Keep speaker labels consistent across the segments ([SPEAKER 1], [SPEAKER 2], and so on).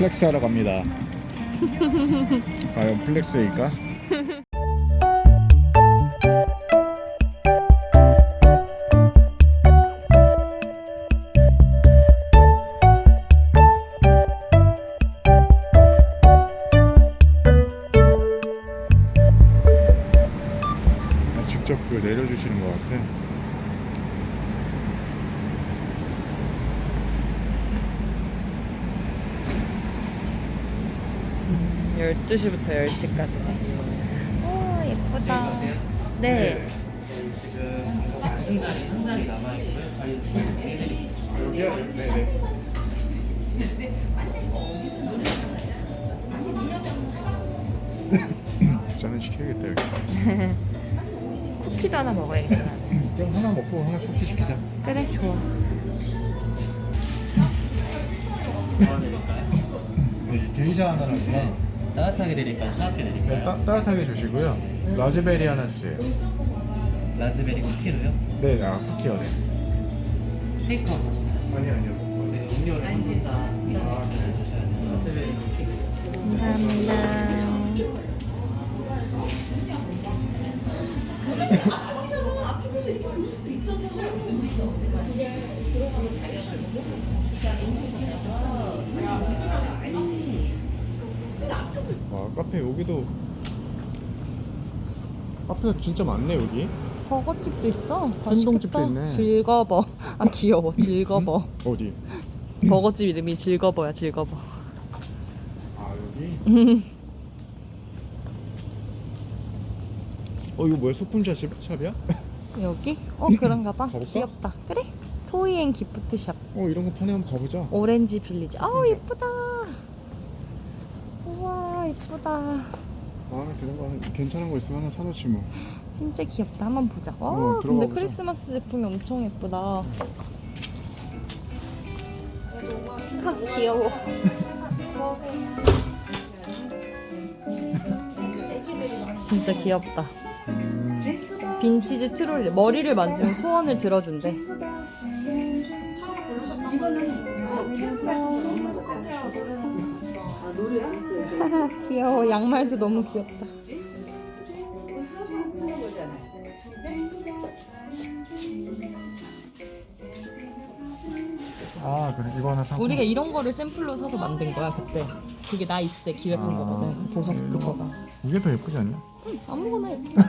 [SPEAKER 1] 플렉스 하러 갑니다. 과연 플렉스일까? 아, 직접 그 내려주시는 것 같아.
[SPEAKER 2] 12시부터 10시까지네. 오, 예쁘다. 네.
[SPEAKER 3] 지금 가신 자리 한 자리 남아 있고요. 저희 해드릴게요.
[SPEAKER 1] 여기요? 네네. 저는 시켜야겠다 여기.
[SPEAKER 2] 쿠키도 하나 먹어야겠다.
[SPEAKER 1] 그럼 하나 먹고 하나 쿠키 시키자.
[SPEAKER 2] 그래, 좋아.
[SPEAKER 1] 네, 게이샤 하나랑요.
[SPEAKER 3] 따뜻하게 드릴까요? 차갑게
[SPEAKER 1] 네,
[SPEAKER 3] 드릴까요?
[SPEAKER 1] 따, 따뜻하게 주시고요. 라즈베리 하나 주세요.
[SPEAKER 3] 라즈베리 쿠키로요?
[SPEAKER 1] 네, 아 쿠키요. 네.
[SPEAKER 3] 테이크아웃 하시나요?
[SPEAKER 1] 아니 아니요.
[SPEAKER 3] 저희 음료를 한분사 스피커 주셔야 돼요. 라즈베리 쿠키.
[SPEAKER 2] 감사합니다.
[SPEAKER 1] 와 카페 여기도 카페가 진짜 많네 여기.
[SPEAKER 2] 버거집도 있어.
[SPEAKER 1] 한동집도
[SPEAKER 2] 맛있겠다.
[SPEAKER 1] 있네.
[SPEAKER 2] 즐거워. 아, 귀여워. 즐거워.
[SPEAKER 1] 어디?
[SPEAKER 2] 버거집 이름이 즐거워야 즐거워.
[SPEAKER 1] 아 여기. 어 이거 뭐야 소품샵 샵이야?
[SPEAKER 2] 여기? 어, 그런가 봐.
[SPEAKER 1] 가볼까?
[SPEAKER 2] 귀엽다. 그래. 토이앤 기프트샵.
[SPEAKER 1] 어 이런 거 파네 한번 가보자.
[SPEAKER 2] 오렌지 빌리지. 아우, 예쁘다. 예쁘다.
[SPEAKER 1] 마음에 드는 거 괜찮은 거 있으면 하나 사놓지 뭐.
[SPEAKER 2] 진짜 귀엽다. 한번 보자. 와,
[SPEAKER 1] 어,
[SPEAKER 2] 근데
[SPEAKER 1] 들어가 보자.
[SPEAKER 2] 크리스마스 제품이 엄청 예쁘다. 아, 귀여워. 진짜 귀엽다. 빈티지 트롤리. 머리를 만지면 소원을 들어준대. 귀여워. 양말도 너무 귀엽다.
[SPEAKER 1] 아 그래 이거 하나 사고.
[SPEAKER 2] 우리가 이런 거를 샘플로 사서 만든 거야 그때. 그게 나 있을 때 기획한
[SPEAKER 1] 아,
[SPEAKER 2] 거거든. 그 보석 스티커가.
[SPEAKER 1] 이게 더 예쁘지 않냐?
[SPEAKER 2] 응, 아무거나 예뻐.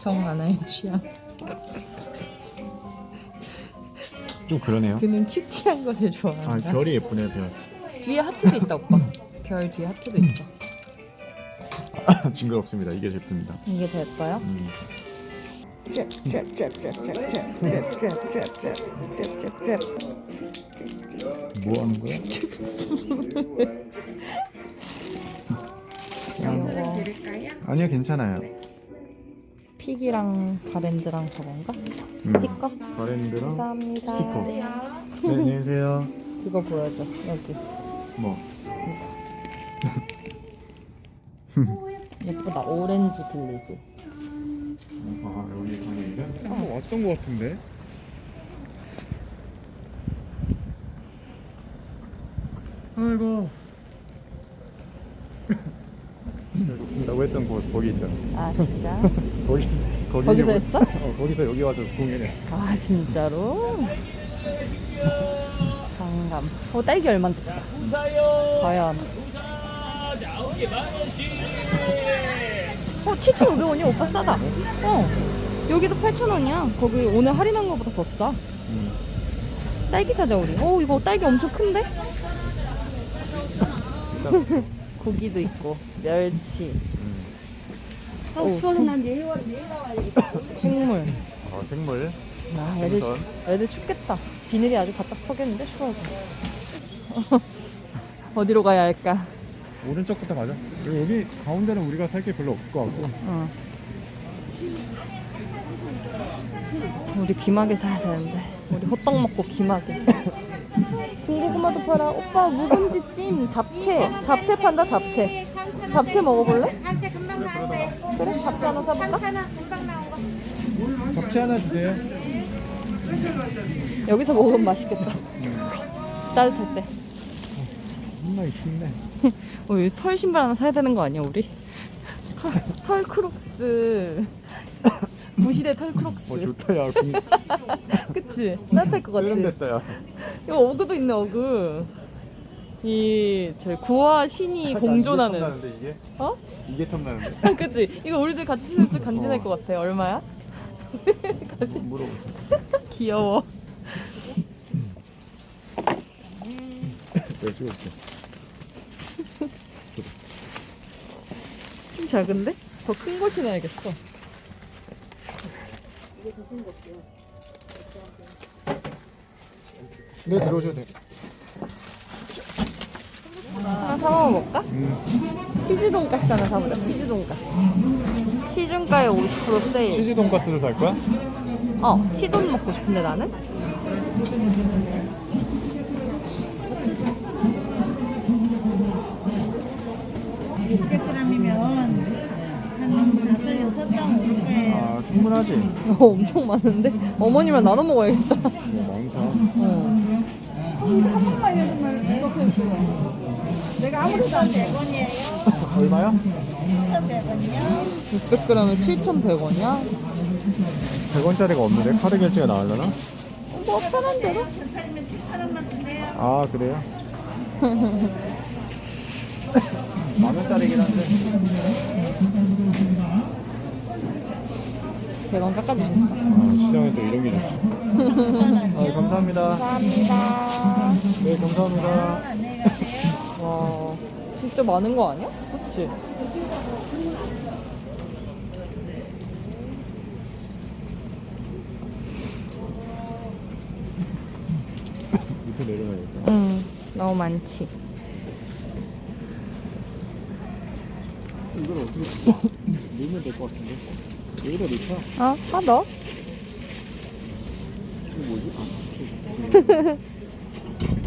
[SPEAKER 2] 정하나의 취향.
[SPEAKER 1] 좀 그러네요.
[SPEAKER 2] 그는 큐티한 거 제일
[SPEAKER 1] 아
[SPEAKER 2] 좋아한다.
[SPEAKER 1] 별이 예쁘네 별.
[SPEAKER 2] 뒤에 하트도 있다 오빠. 별 뒤에 하트도 있어.
[SPEAKER 1] 징그럽습니다. 이게 제품이다.
[SPEAKER 2] 이게?
[SPEAKER 1] 음. 뭐 하는 거야?
[SPEAKER 2] 귀여워.
[SPEAKER 1] 아니요 괜찮아요.
[SPEAKER 2] 픽이랑 가랜드랑 저건가? 스티커?
[SPEAKER 1] 바랜드랑
[SPEAKER 2] 감사합니다.
[SPEAKER 1] 스티커. 네 안녕히 계세요.
[SPEAKER 2] 그거 보여줘 여기.
[SPEAKER 1] 뭐
[SPEAKER 2] 예쁘다. 오렌지 빌리지.
[SPEAKER 1] 아 여기 가게인데? 한번 왔던 거 같은데? 아이고 라고 했던 곳 거기 있잖아
[SPEAKER 2] 아 진짜?
[SPEAKER 1] 거기 거기
[SPEAKER 2] 거기서 했어?
[SPEAKER 1] 어 거기서 여기 와서 공연해
[SPEAKER 2] 아 진짜로? 강감. 어 딸기 얼마인지 보자. 과연. 어 7,500원이야 오빠 싸다. 어 여기도 8,000원이야. 거기 오늘 할인한 거보다 더 싸.
[SPEAKER 1] 음.
[SPEAKER 2] 딸기 사자 우리. 어 이거 딸기 엄청 큰데? 고기도 있고 멸치. 오, 생- 생물.
[SPEAKER 1] 어 생물
[SPEAKER 2] 아, 애들,
[SPEAKER 1] 생선.
[SPEAKER 2] 애들 춥겠다. 비늘이 아주 바짝 서겠는데 추워서. 어디로 가야 할까?
[SPEAKER 1] 오른쪽부터 가자 그리고 여기 가운데는 우리가 살 게 별로 없을 것 같고
[SPEAKER 2] 어. 우리 귀마개 사야 되는데. 우리 호떡 먹고 귀마개. 군고구마도 팔아. 오빠 묵은지 찜, 잡채. 잡채 판다, 잡채. 잡채 먹어볼래?
[SPEAKER 4] 한테 금방 나오네.
[SPEAKER 2] 그래, 잡채 하나 사볼까?
[SPEAKER 4] 하나 금방 나온 거.
[SPEAKER 1] 잡채 하나 주세요
[SPEAKER 2] 여기서 먹으면 맛있겠다. 따뜻할 때.
[SPEAKER 1] 엄청나게 춥네.
[SPEAKER 2] 어, 여기 털 신발 하나 사야 되는 거 아니야, 우리? 털, 털 크록스. 무시대 털 크록스.
[SPEAKER 1] 어 좋다 야. 공-
[SPEAKER 2] 그치? 따뜻할 것 같지?
[SPEAKER 1] 세련됐다 야.
[SPEAKER 2] 이거 어그도 있네, 어그. 이, 저 구와 신이 공존하는.
[SPEAKER 1] 나는데 이게?
[SPEAKER 2] 어?
[SPEAKER 1] 이게 탐나는데.
[SPEAKER 2] 그치? 이거 우리들 같이 신으면 좀 간지날
[SPEAKER 1] 어.
[SPEAKER 2] 것 같아. 얼마야?
[SPEAKER 1] 물어보.
[SPEAKER 2] 귀여워.
[SPEAKER 1] 내가 찍어줄게.
[SPEAKER 2] 좀 작은데? 더 큰 거 신어야겠어.
[SPEAKER 1] 네 들어오셔도 돼.
[SPEAKER 2] 하나 사 먹어볼까? 치즈 돈가스 하나 사보자. 치즈 돈가스. 시중가에 50% 세일.
[SPEAKER 1] 치즈 돈가스를 살 거야?
[SPEAKER 2] 어, 치돈 먹고 싶은데 나는?
[SPEAKER 4] 한 다섯 여섯 장 올게.
[SPEAKER 1] 아 충분하지.
[SPEAKER 2] 어, 엄청 많은데? 어머니랑 나눠 먹어야겠다.
[SPEAKER 1] 뭐 많다.
[SPEAKER 2] 어.
[SPEAKER 4] 내가 아무래도 안 100원이에요.
[SPEAKER 1] 얼마야?
[SPEAKER 4] 1,100원이요.
[SPEAKER 2] 600g에 7,100원이야?
[SPEAKER 1] 100원짜리가 없는데 카드 결제가 나오려나?
[SPEAKER 2] 뭐 편한 대로?
[SPEAKER 4] 팔면 7,000원만 주세요.
[SPEAKER 1] 아 그래요? 만 원짜리긴 한데
[SPEAKER 2] 100원 깎아주셨어.
[SPEAKER 1] 아, 시장에 또 이런 게 좋지 아, 감사합니다
[SPEAKER 2] 감사합니다.
[SPEAKER 1] 네 감사합니다.
[SPEAKER 2] 와, 진짜 많은 거 아니야? 그치?
[SPEAKER 1] 밑에 내려가야겠다
[SPEAKER 2] 응, 너무 많지.
[SPEAKER 1] 이걸 어떻게 넣으면 될 것 같은데 여기다 넣자
[SPEAKER 2] 어, 하나 더?
[SPEAKER 1] 이거 뭐지? 아,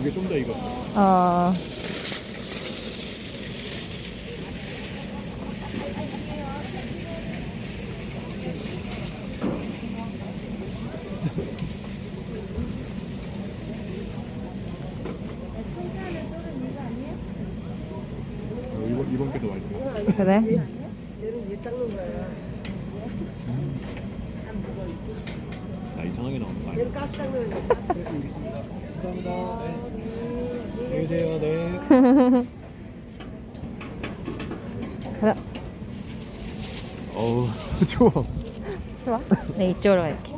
[SPEAKER 1] 이게 좀 더 익었어.
[SPEAKER 2] 아,
[SPEAKER 1] 어, 이번, 이번 게더 맛있어
[SPEAKER 2] 그래?
[SPEAKER 1] 나 이상하게 나오는 거 아니야? 네, 여기 있습니다 감사합니다 네. 안녕히 계세요 네
[SPEAKER 2] 가자.
[SPEAKER 1] 어우 추워
[SPEAKER 2] 좋아. 네, 이쪽으로 갈게.